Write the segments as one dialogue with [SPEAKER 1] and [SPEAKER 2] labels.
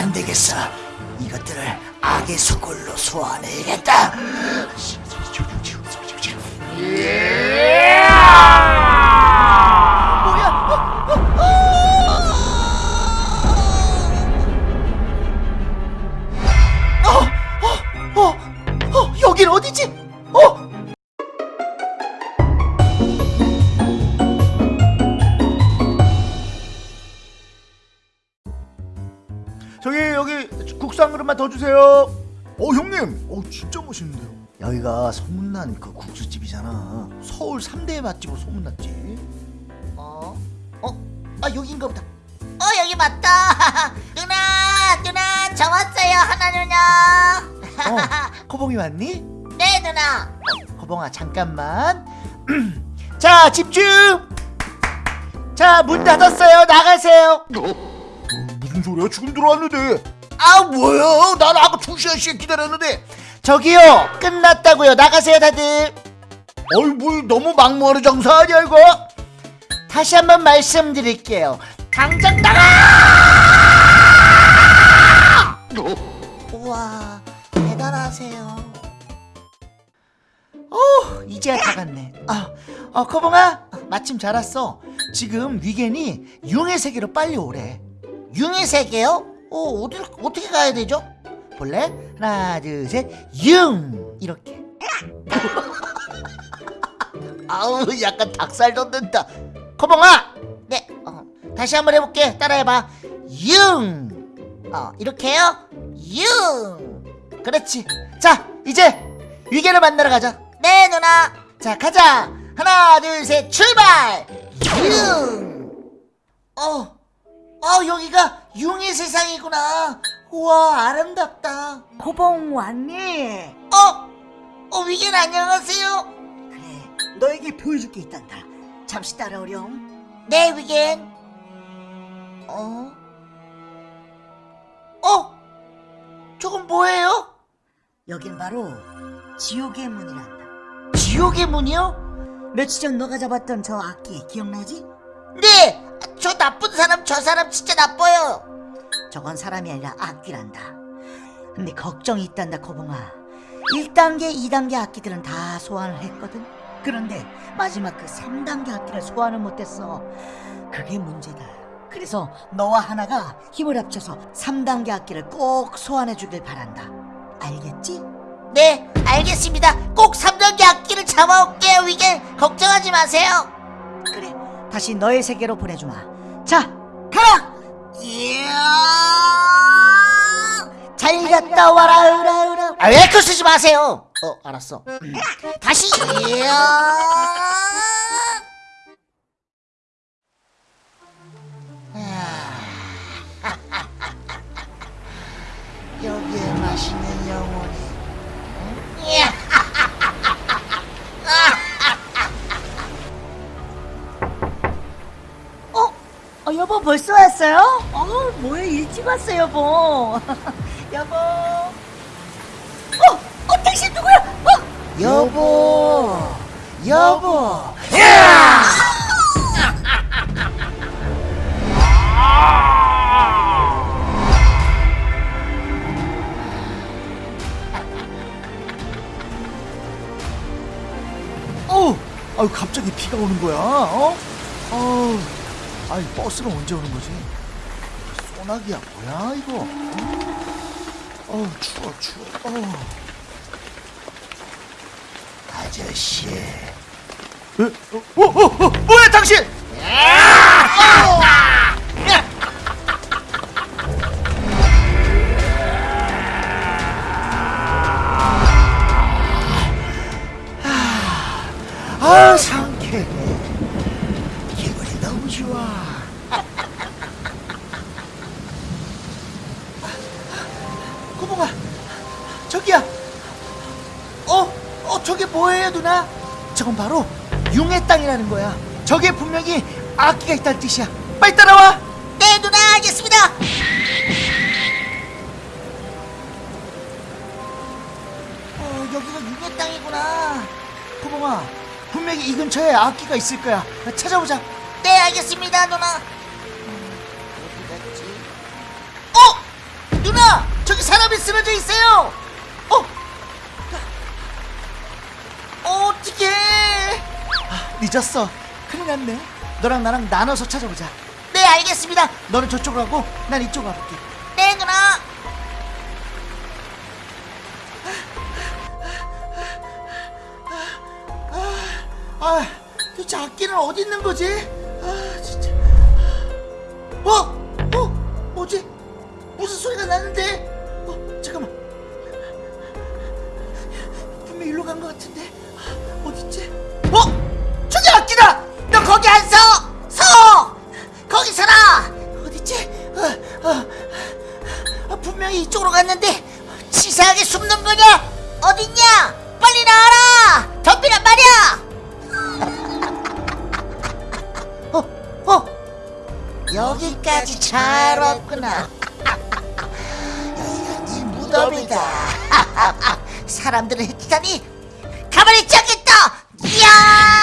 [SPEAKER 1] 안 되겠어. 이것들을 악의 수골로 소환해야겠다. 어, 어, 어, 어, 여긴 어디지? 어?
[SPEAKER 2] 저기 여기 국수 한 그릇만 더 주세요. 어 형님, 어 진짜 멋있는데요.
[SPEAKER 1] 여기가 소문난 그 국수집이잖아. 서울 3대 맛집으로 소문났지.
[SPEAKER 3] 어? 어? 아 여긴가 보다 어 여기 맞다 누나 누나 저 왔어요 하나 누나
[SPEAKER 1] 어, 코봉이 왔니?
[SPEAKER 3] 네 누나
[SPEAKER 1] 코봉아 잠깐만. 자 집중. 자 문 닫았어요. 나가세요.
[SPEAKER 2] 무슨 소리야? 지금 들어왔는데. 아 뭐야? 난 아까 두 시간씩 기다렸는데.
[SPEAKER 1] 저기요 끝났다고요. 나가세요 다들.
[SPEAKER 2] 어이 뭐 너무 막무가내 장사 아니야 이거?
[SPEAKER 1] 다시 한번 말씀드릴게요. 당장 나가!
[SPEAKER 3] 우와 대단하세요
[SPEAKER 1] 어, 이제야 다 갔네. 아, 어, 코봉아, 마침 잘 왔어. 지금 위겐이 융의 세계로 빨리 오래.
[SPEAKER 3] 융의 세계요? 어 어딜 어떻게 가야 되죠?
[SPEAKER 1] 볼래? 하나, 둘, 셋, 융! 이렇게. 아우, 약간 닭살 돋는다. 코봉아!
[SPEAKER 3] 네 어, 다시 한번 해볼게 따라해봐 융 어, 이렇게요 융
[SPEAKER 1] 그렇지. 자, 이제 위겐을 만나러 가자.
[SPEAKER 3] 네 누나
[SPEAKER 1] 자, 가자. 하나, 둘, 셋, 출발! 융! 어, 어, 여기가 융의 세상이구나. 우와, 아름답다.
[SPEAKER 4] 고봉 왔니?
[SPEAKER 3] 어? 어 위겐 안녕하세요
[SPEAKER 4] 그래, 너에게 보여줄 게 있단다. 잠시 따라오렴.
[SPEAKER 3] 네 위겐 어? 어? 저건 뭐예요?
[SPEAKER 4] 여긴 바로 지옥의 문이란다.
[SPEAKER 1] 지옥의 문이요?
[SPEAKER 4] 며칠 전 너가 잡았던 저 악기 기억나지?
[SPEAKER 3] 네! 저 나쁜 사람 저 사람 진짜 나빠요
[SPEAKER 4] 저건 사람이 아니라 악기란다. 근데 걱정이 있단다, 고봉아. 1단계, 2단계 악기들은 다 소환을 했거든. 그런데 마지막 그 3단계 악기를 소환을 못했어. 그게 문제다. 그래서 너와 하나가 힘을 합쳐서 3단계 악기를 꼭 소환해 주길 바란다. 알겠지?
[SPEAKER 3] 네 알겠습니다 꼭 3단계 악기를 잡아올게요 위겐 걱정하지 마세요
[SPEAKER 4] 그래, 다시 너의 세계로 보내주마. 자, 가라!
[SPEAKER 1] 잘 갔다 와라, 으라, 으라.
[SPEAKER 3] 아, 왜그 쓰지 마세요 어 알았어 음. 다시 이야
[SPEAKER 1] 여기에 맛있는
[SPEAKER 4] 어, 여보 벌써 왔어요? 어, 뭐야 일찍 왔어 여보. 여보. 어, 어 당신 누구야? 어,
[SPEAKER 1] 여보, 여보.
[SPEAKER 2] 어, 아유 갑자기 비가 오는 거야. 어? 어, 아이 버스는 언제 오는 거지? 소나기야 뭐야 이거? 어, 추워 추워. 어.
[SPEAKER 1] 아저씨.
[SPEAKER 2] 에? 어, 어, 어, 어, 뭐야 당신?
[SPEAKER 1] 아, 좋아. 꼬봉아, 저기야. 어, 어, 저게 뭐예요, 누나? 저건 바로 융의 땅이라는 거야. 저게 분명히 악기가 있다는 뜻이야. 빨리 따라와.
[SPEAKER 3] 네 누나 알겠습니다
[SPEAKER 1] 어, 여기가 융의 땅이구나. 꼬봉아, 분명히 이 근처에 악기가 있을 거야. 찾아보자.
[SPEAKER 3] 네 알겠습니다 누나
[SPEAKER 1] 어디 갔지?
[SPEAKER 3] 어?
[SPEAKER 1] 저기 사람이 쓰러져 있어요. 어, 어 어떡해? 아, 늦었어. 큰일 났네. 너랑 나랑 나눠서 찾아보자.
[SPEAKER 3] 네 알겠습니다
[SPEAKER 1] 너는 저쪽으로 가고 난 이쪽으로 가볼게.
[SPEAKER 3] 네 누나
[SPEAKER 1] 아, 도대체 악기는 어디 있는 거지?
[SPEAKER 3] 치사하게 숨는 거냐? 어딨냐? 빨리 나와라! 덤비란 말이야!
[SPEAKER 1] 어, 어,
[SPEAKER 3] 여기까지 잘 왔구나. 네 무덤이다. 사람들을 해치다니 가만히 있지 않겠다. 이야!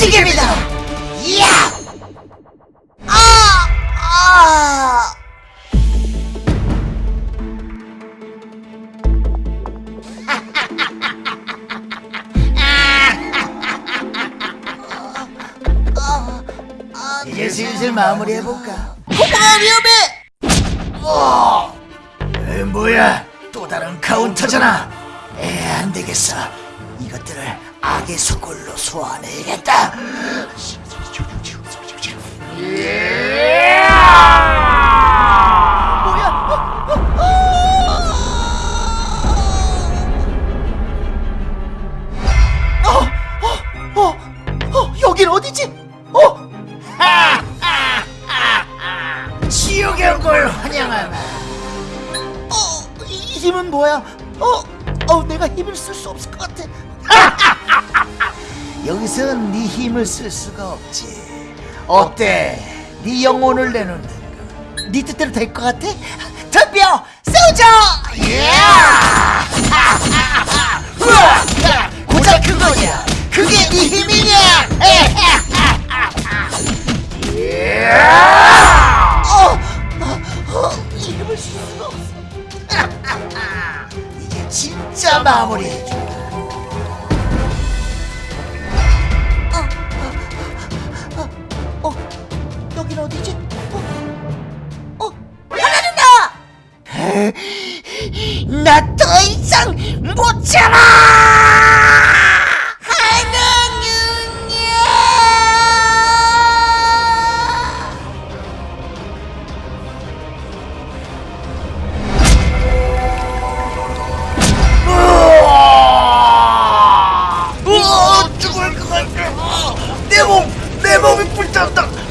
[SPEAKER 3] 돼. 야! 아! 아!
[SPEAKER 1] 이제 슬슬 마무리해볼까?
[SPEAKER 3] 고마워 위험해!
[SPEAKER 1] 어, 에, 뭐야? 또 다른 카운터잖아. 에, 안 되겠어. 이것들을 악의 수골로 소환해야겠다. 어, 어, 어, 어, 여긴 어디지? 어? 지옥에 온걸 환영하나. 어, 이 힘은 뭐야? 어, 어, 내가 힘을 쓸 수 없을 것 같아. 여기선 네 힘을 쓸 수가 없지. 어때? 네 영혼을 내놓는 거. 네 뜻대로 될 것 같아? 덤벼! 우와! 고작 그거냐? 그게 네 힘이냐? 어, 어, 어. 이제 진짜 마무리 하나 누나! 어, 죽을 것 같아. 내 몸, 내 몸이 불탔다.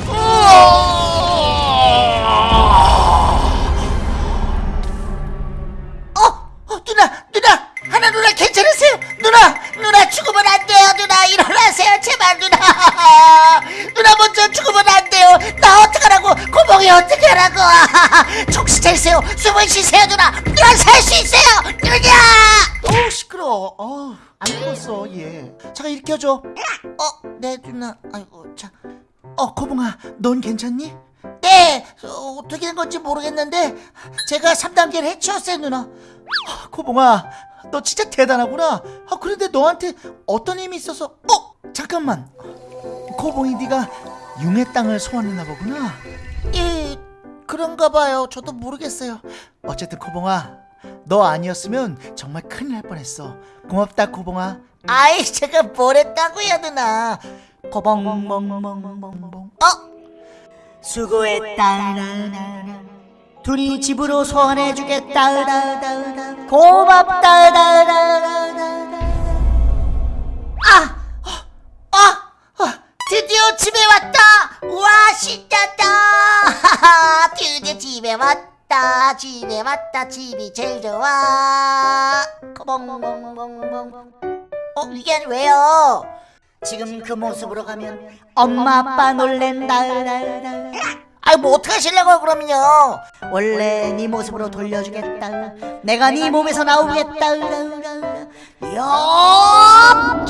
[SPEAKER 3] 정신 차리세요, 숨을 쉬세요, 누나. 누나 살 수 있어요, 누나.
[SPEAKER 1] 어우 시끄러. 어우 안 죽었어 얘. 잠깐 일으켜줘.
[SPEAKER 3] 어, 네 누나, 아이고 참.
[SPEAKER 1] 어 코봉아, 넌 괜찮니?
[SPEAKER 3] 네, 어, 어떻게 된 건지 모르겠는데 제가 3단계를 해치웠어요, 누나.
[SPEAKER 1] 아, 코봉아, 너 진짜 대단하구나. 아 그런데 너한테 어떤 힘이 있어서? 어 잠깐만. 코봉이 네가 융의 땅을 소환했나 보구나.
[SPEAKER 3] 예, 그런가 봐요. 저도 모르겠어요.
[SPEAKER 1] 어쨌든 코봉아, 너 아니었으면 정말 큰일 날 뻔했어. 고맙다 코봉아.
[SPEAKER 3] 아이, 제가 뭘 했다고요, 누나.
[SPEAKER 4] 거벙벙벙벙벙
[SPEAKER 3] 어?
[SPEAKER 4] 수고했다 둘이 집으로 소환해주겠다 고맙다
[SPEAKER 3] 아! 아! 아! 드디어 집에 왔다! 와, 신났다! 집에 왔다! 집에 왔다! 집이 제일 좋아! 벙벙벙벙 어, 이게 왜요?
[SPEAKER 4] 지금 그 모습으로 가면 엄마 아빠 놀랜다
[SPEAKER 3] 아이 뭐 어떡하실려고 그러면요
[SPEAKER 4] 원래 네 모습으로 돌려주겠다 내가 네 몸에서 나오겠다
[SPEAKER 3] 어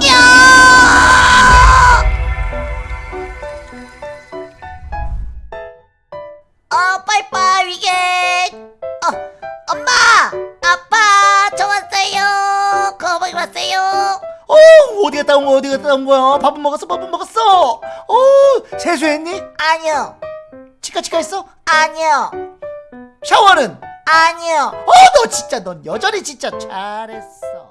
[SPEAKER 1] 온 거야. 밥은 먹었어? 밥은 먹었어? 어 세수했니?
[SPEAKER 3] 아니요.
[SPEAKER 1] 치카치카 했어?
[SPEAKER 3] 아니요.
[SPEAKER 1] 샤워는?
[SPEAKER 3] 아니요.
[SPEAKER 1] 어너 진짜 넌 여전히 진짜 잘했어